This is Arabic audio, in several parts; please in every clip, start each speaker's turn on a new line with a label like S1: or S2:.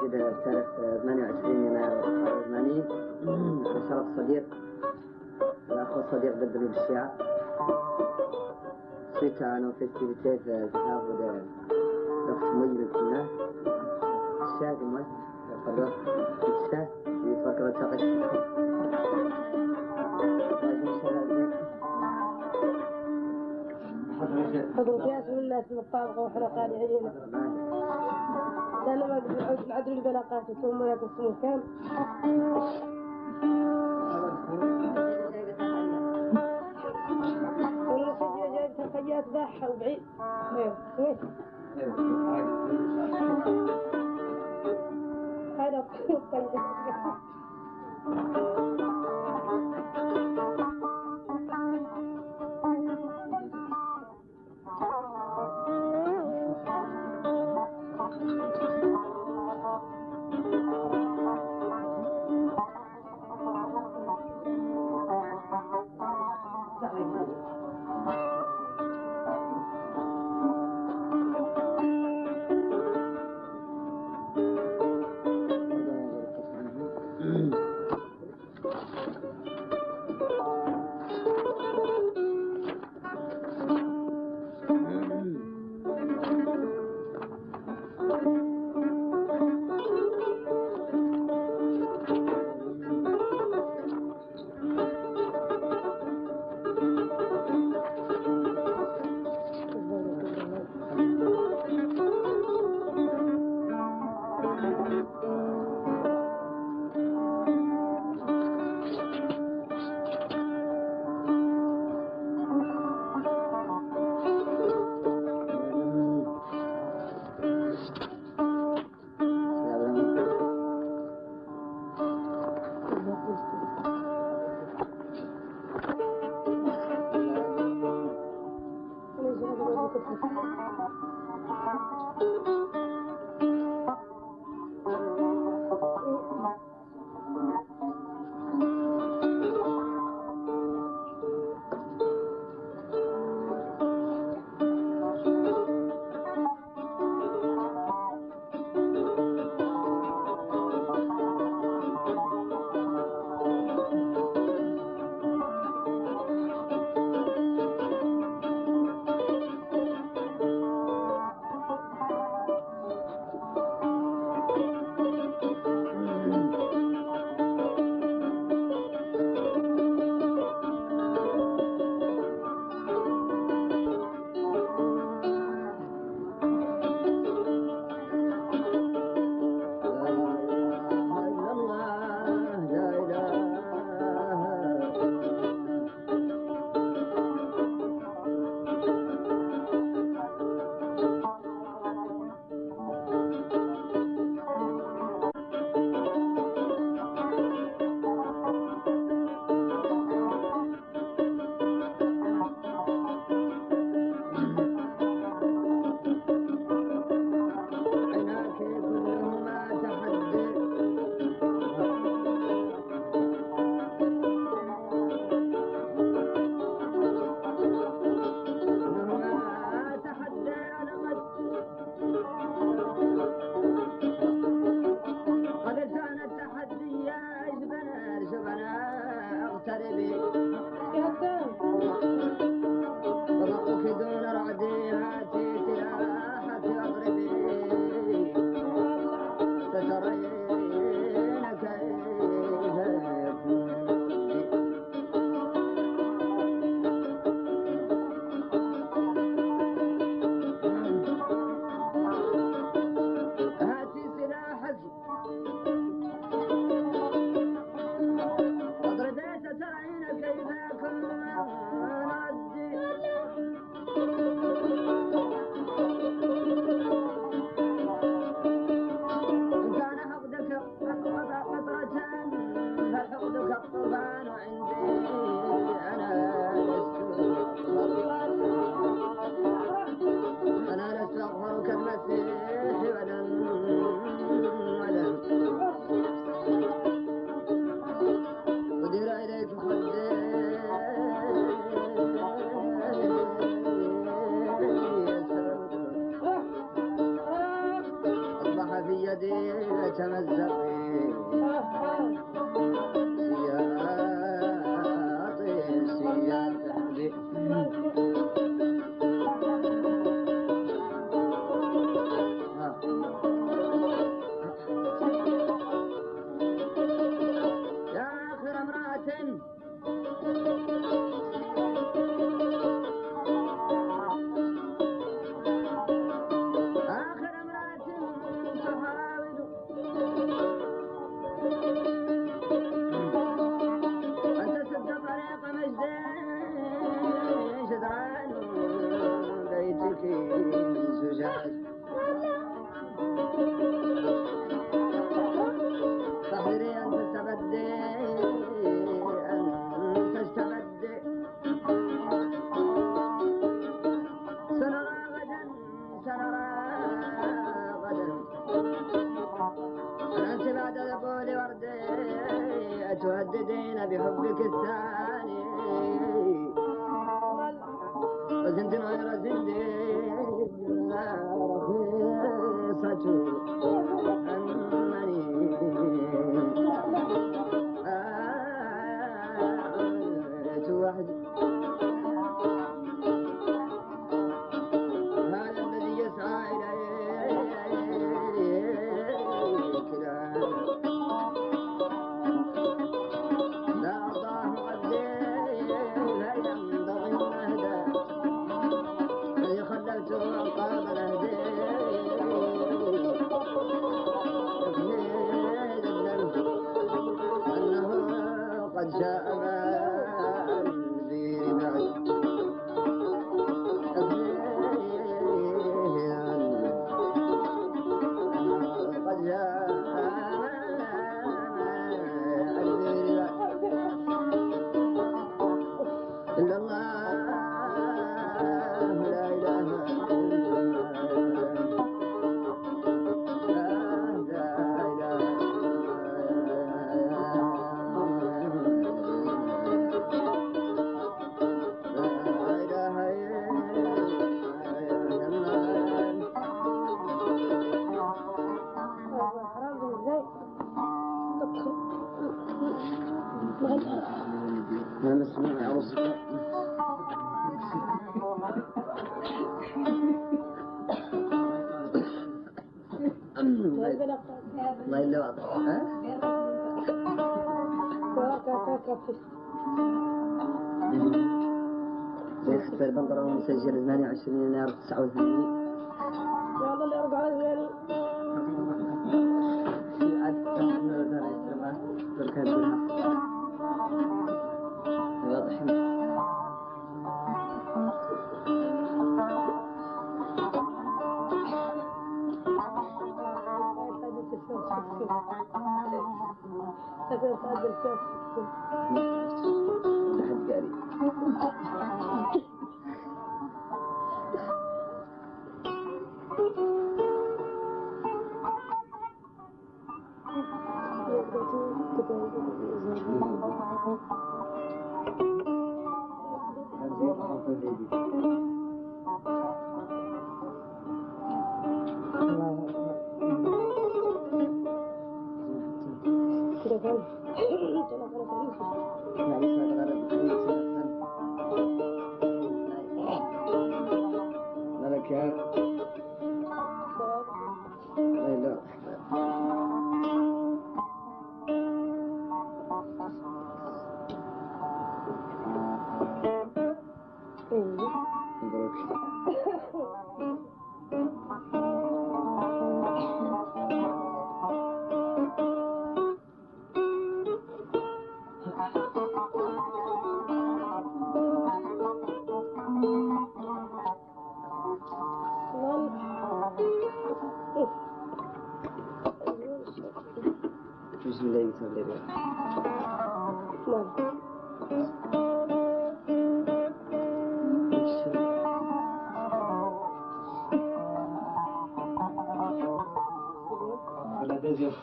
S1: تجديدها بتاريخ 28 يناير 89 على شرف صديق. الأخ الصديق بدر الشيعة. suite à nos festivités de travaux de d'Oxmoy كنا الشاهد مال يقدر الشاه يفكر تقش
S2: حضرتك يا سبيل الله اسم الطابقة وحنا قاعدين. لأن ما قد نعدل البلاقات ثم ياك اسمه كام والمسجد جايب تخيات باحة وبعيد هذا طيب
S3: Love. out bebê. Mano. Isso. Olha, desenho.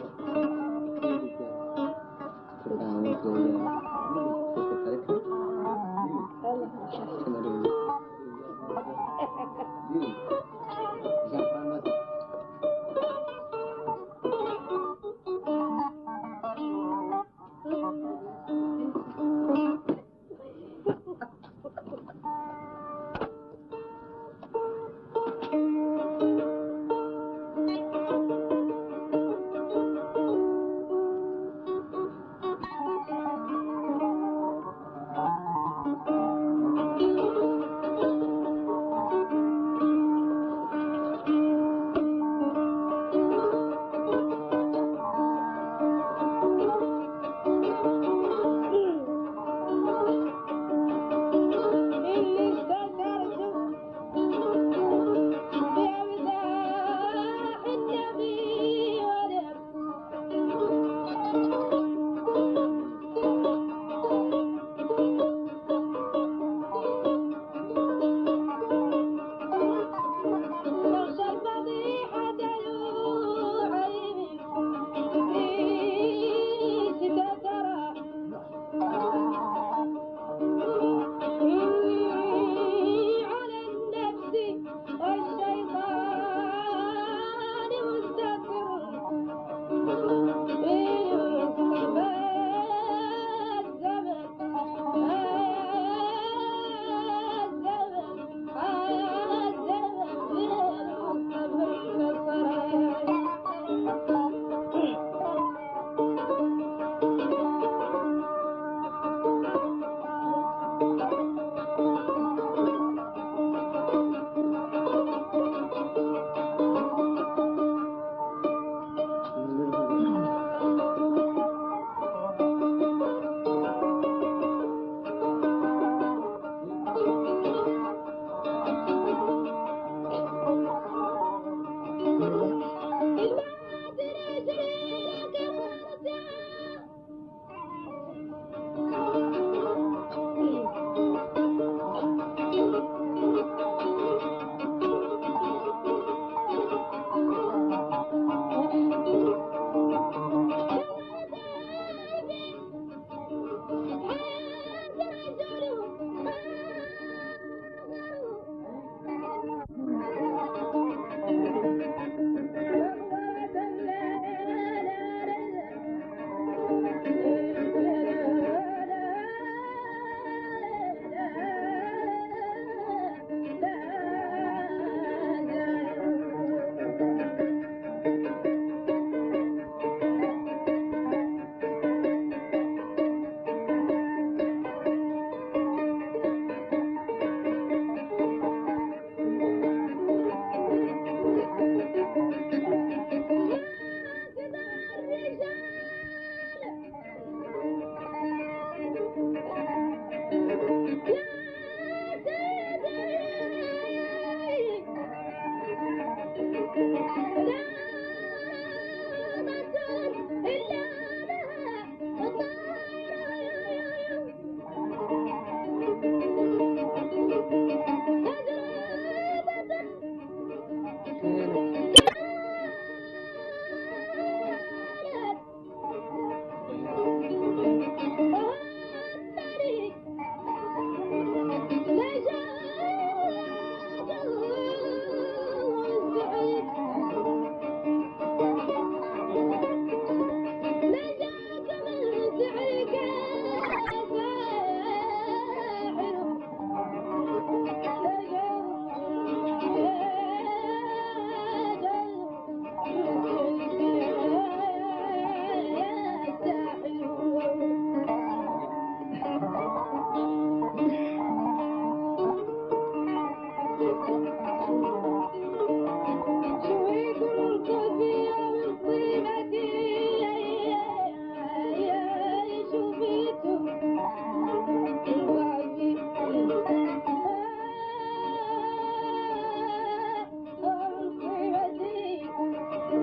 S3: Obrigado, Obrigado.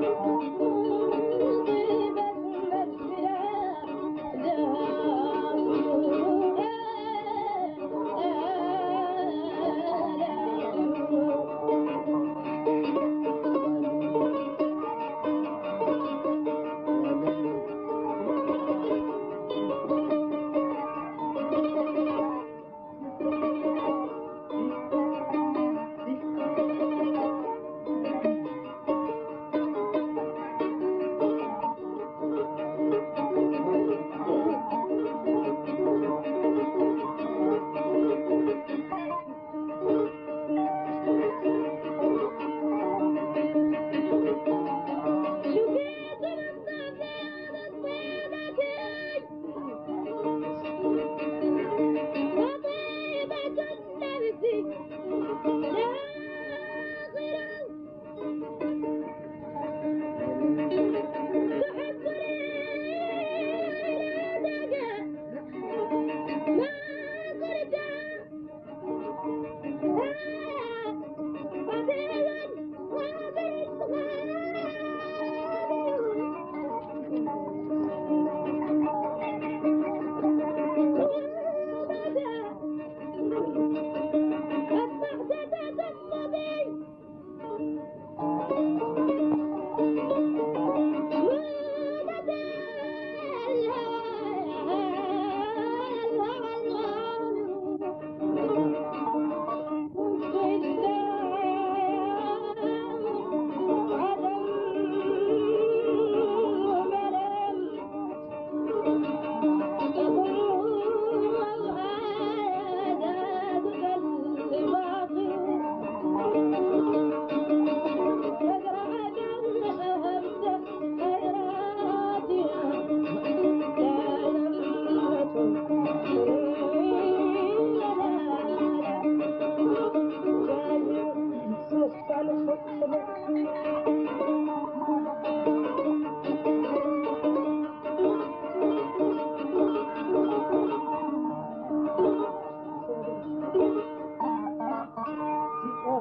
S3: Thank you.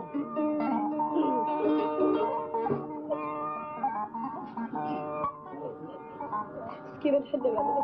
S3: Skip it for the other.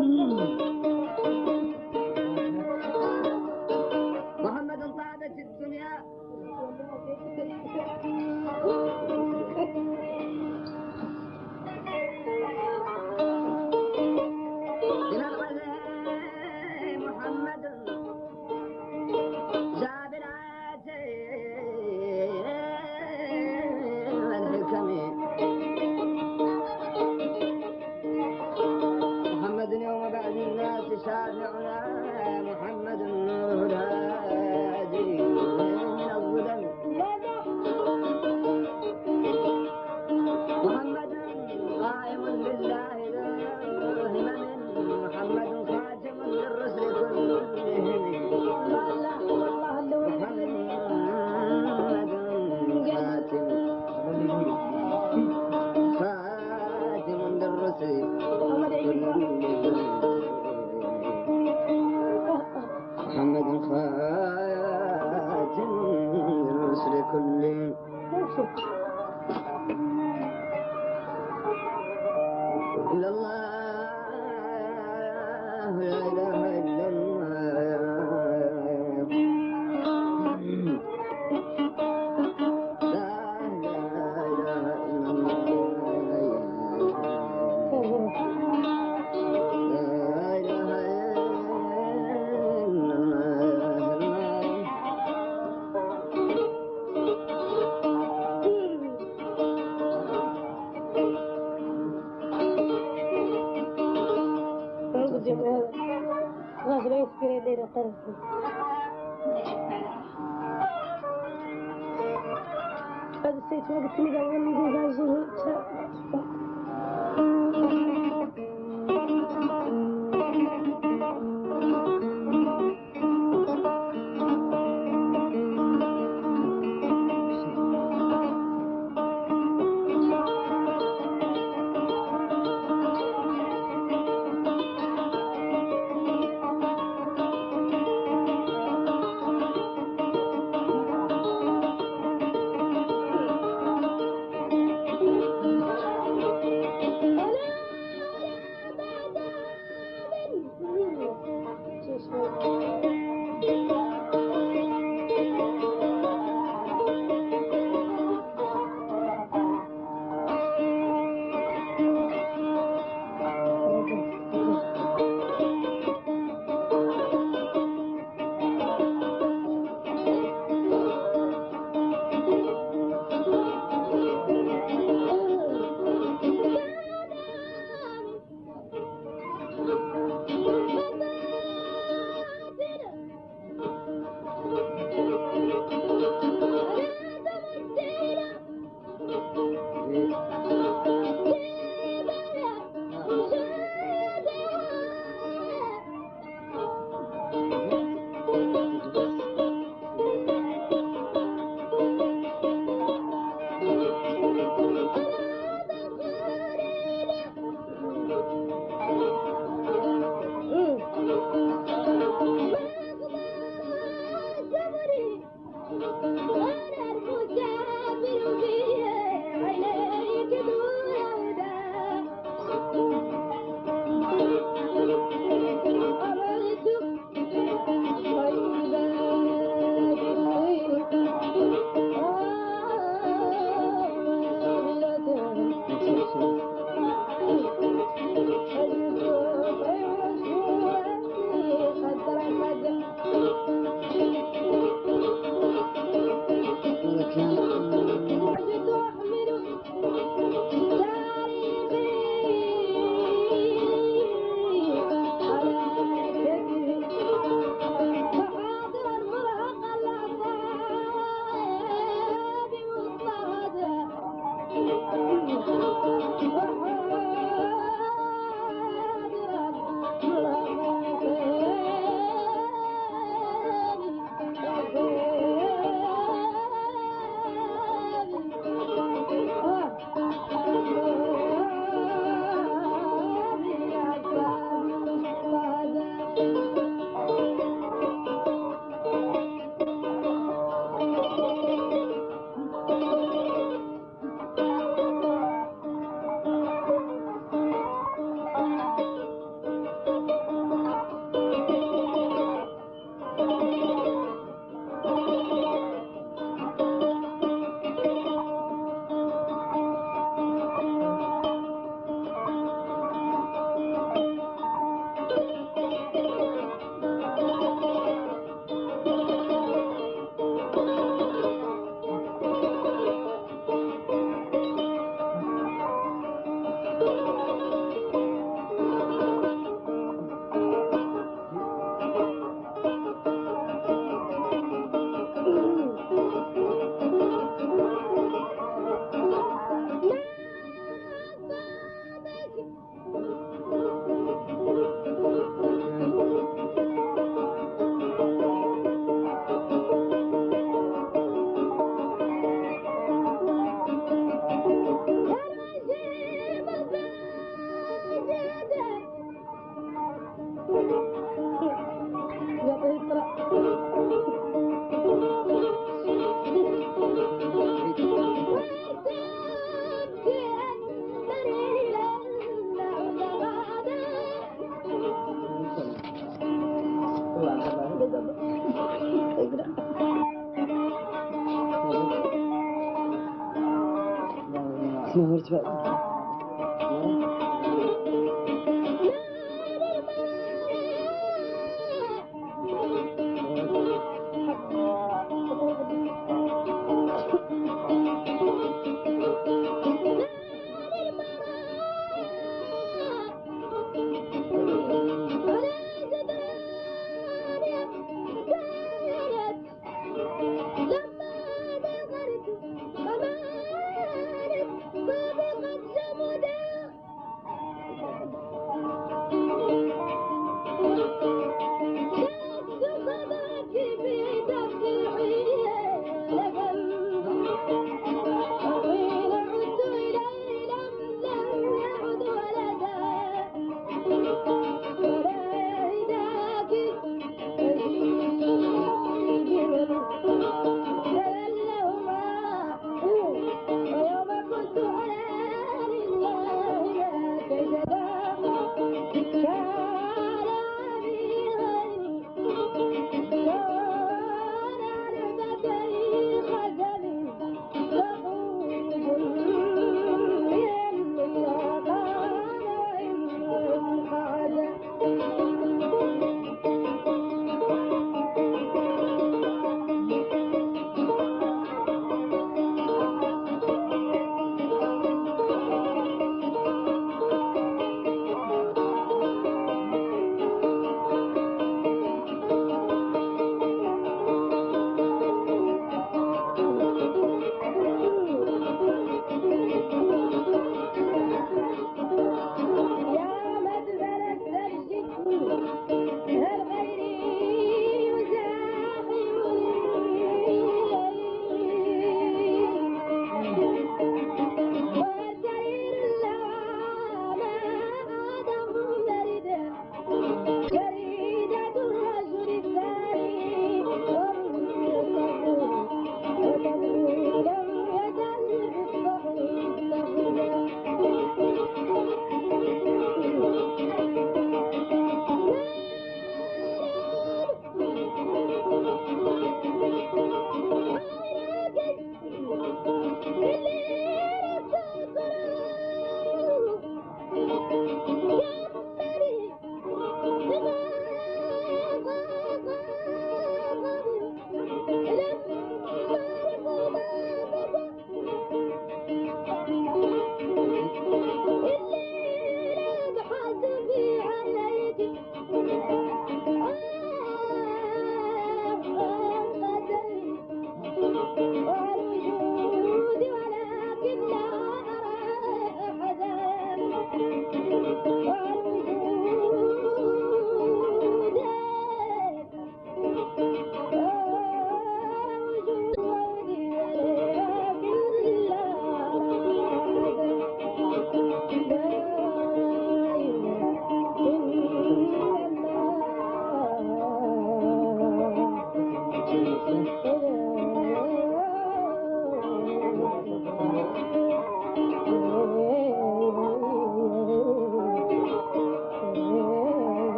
S2: محمد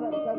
S2: Bye-bye.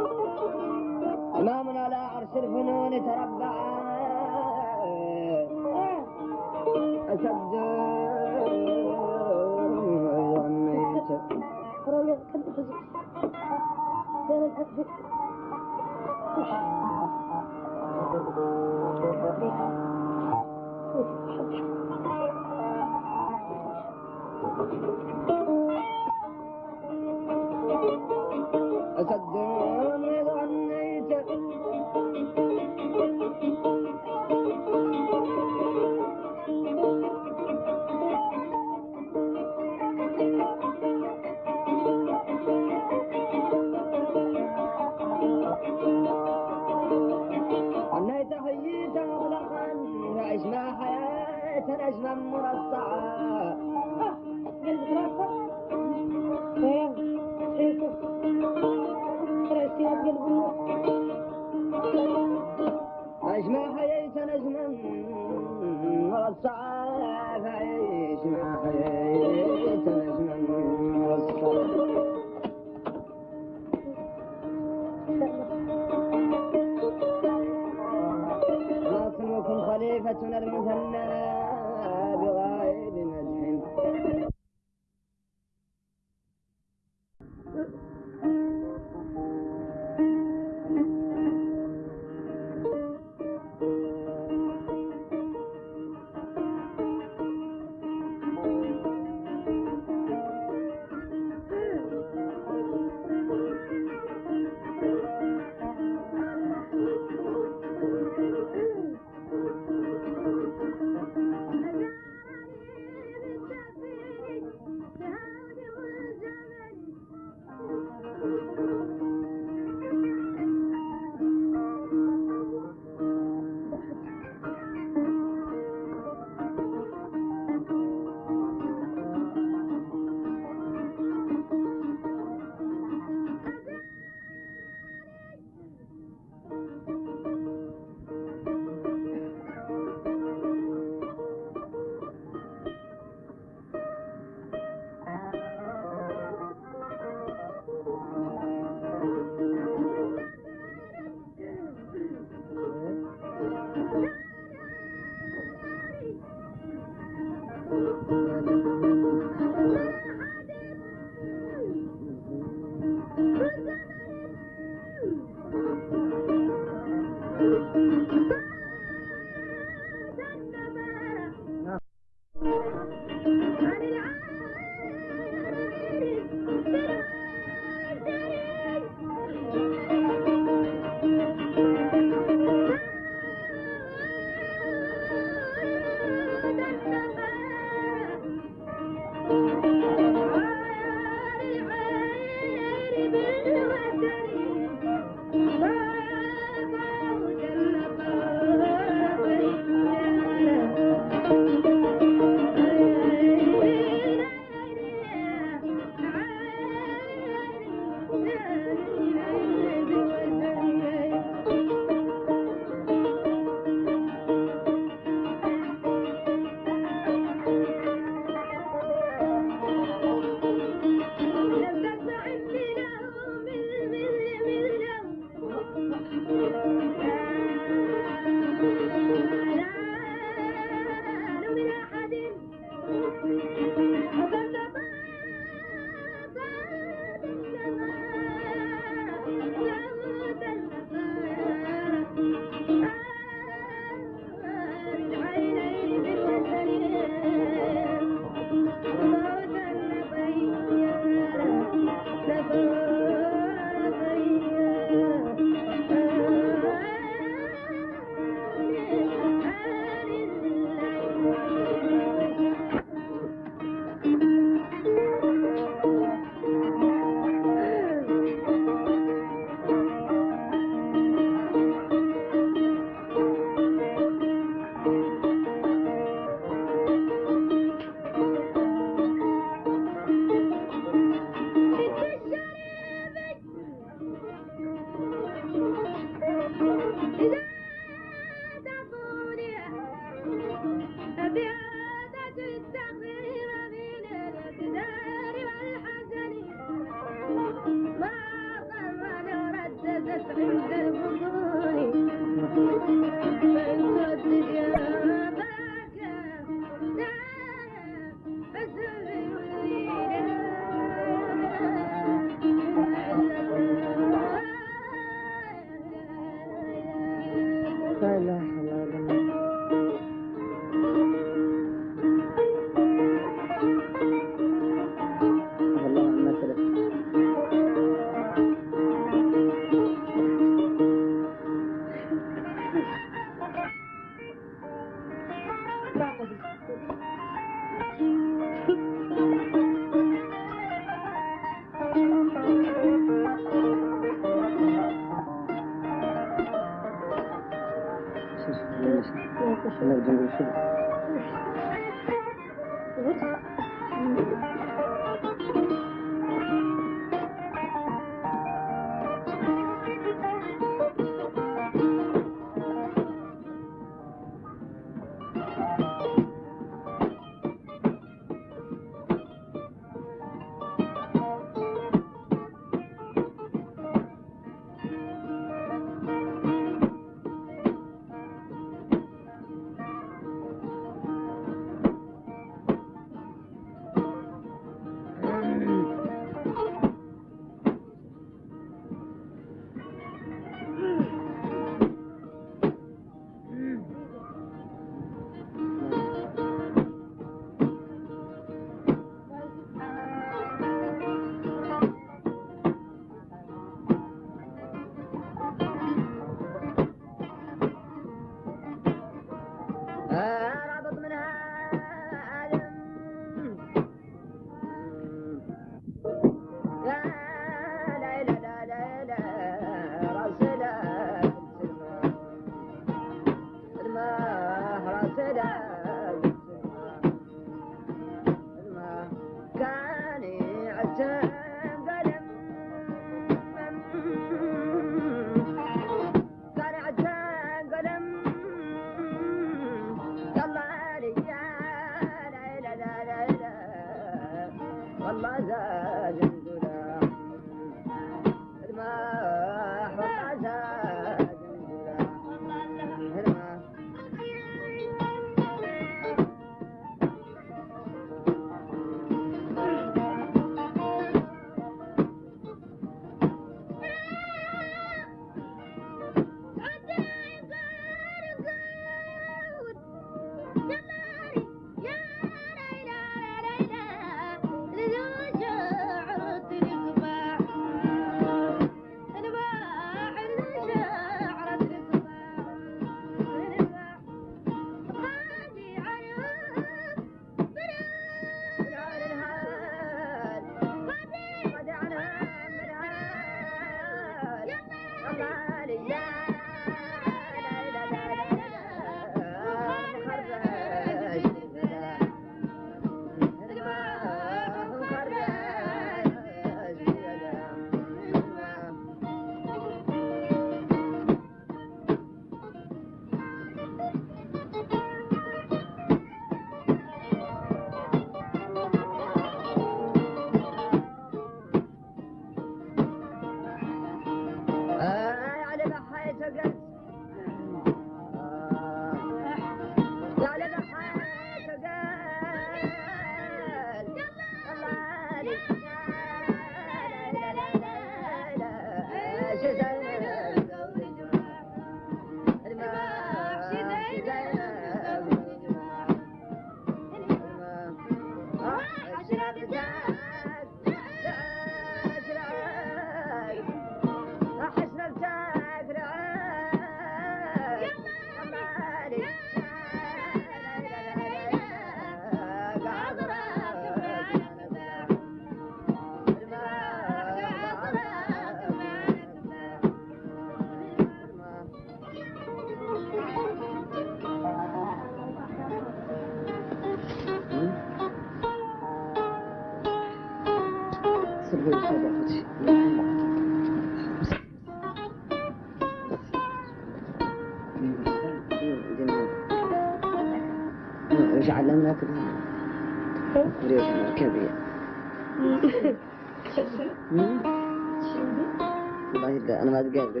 S2: again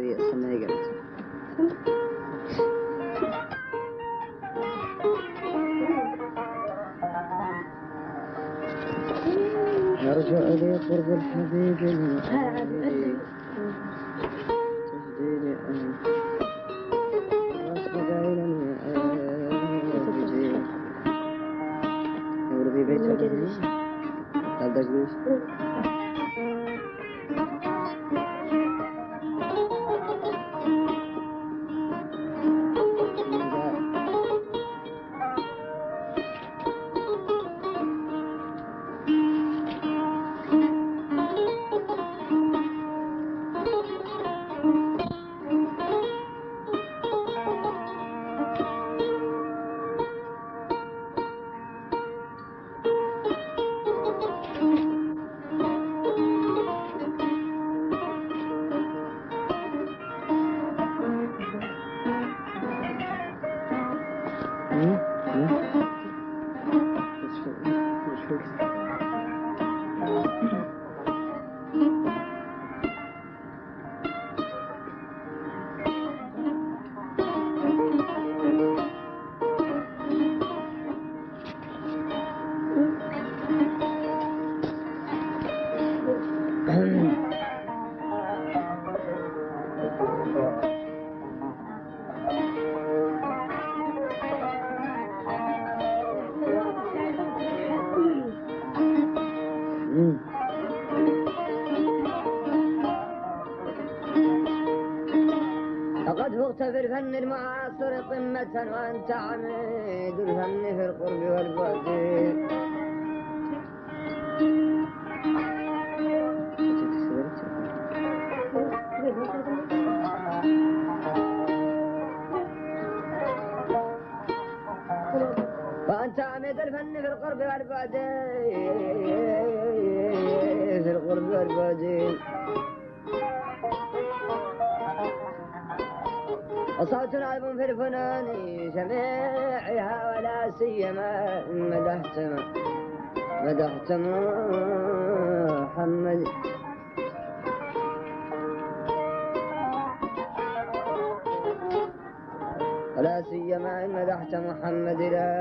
S2: من المعاصر قمة وأنت عميد الهم في القرب والبعد سيما مدحت مدحت محمد. لا سيما مدحت محمد لا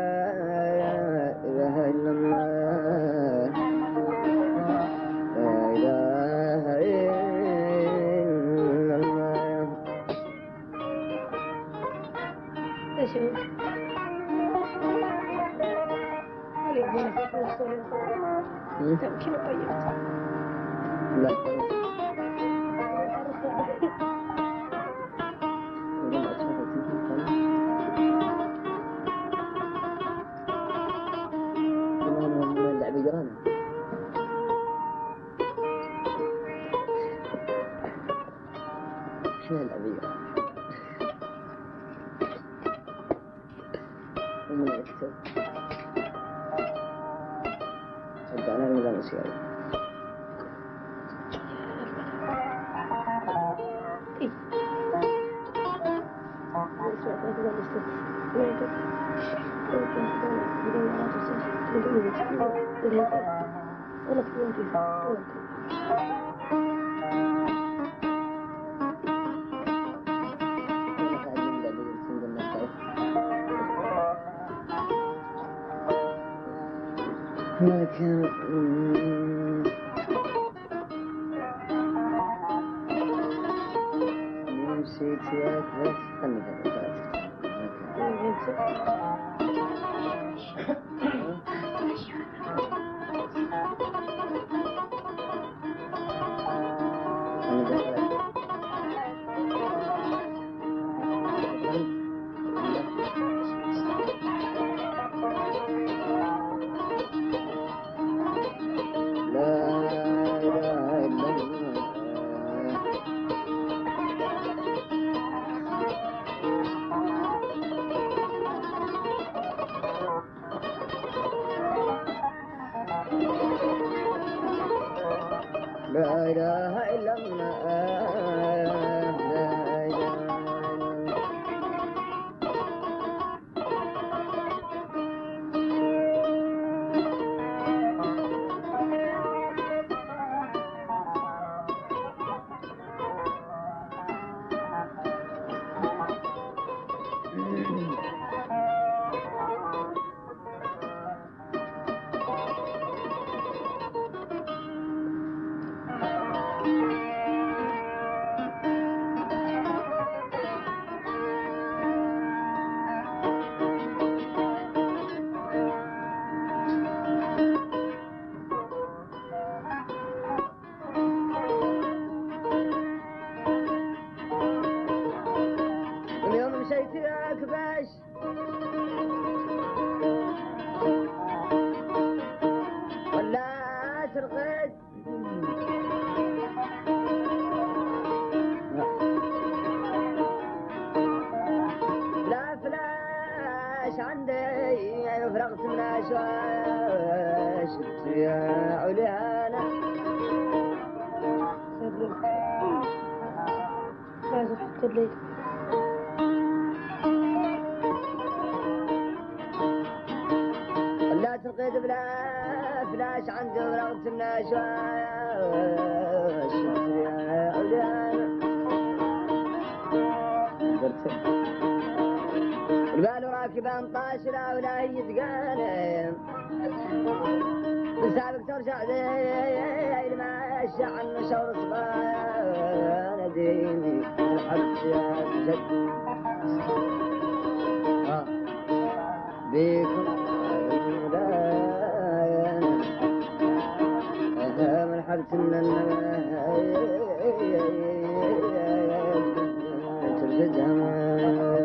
S2: Let me get the first. Okay. شعن شور صبايا نديني الحب يا جد بيكم من حبت النماء ترجدها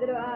S2: ಎದುರು
S3: ಆ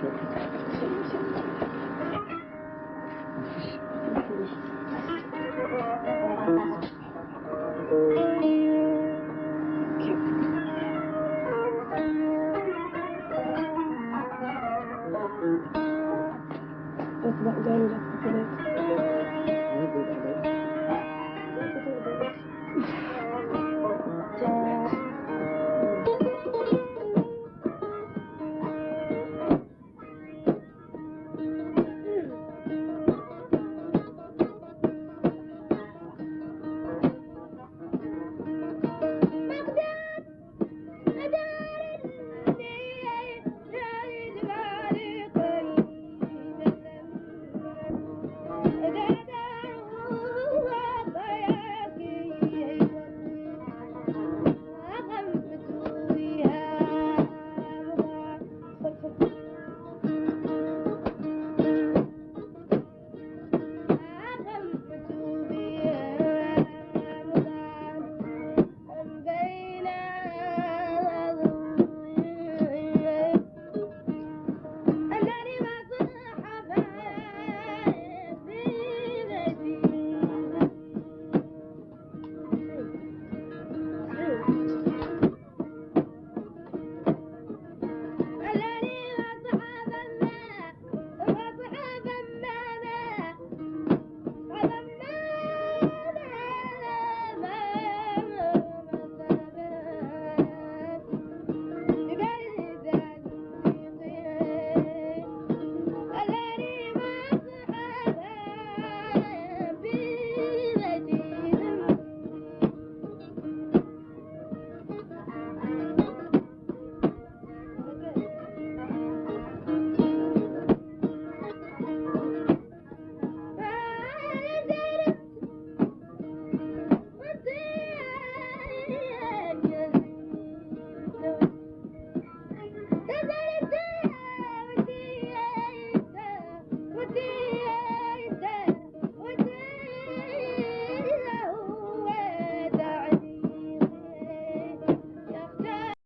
S3: to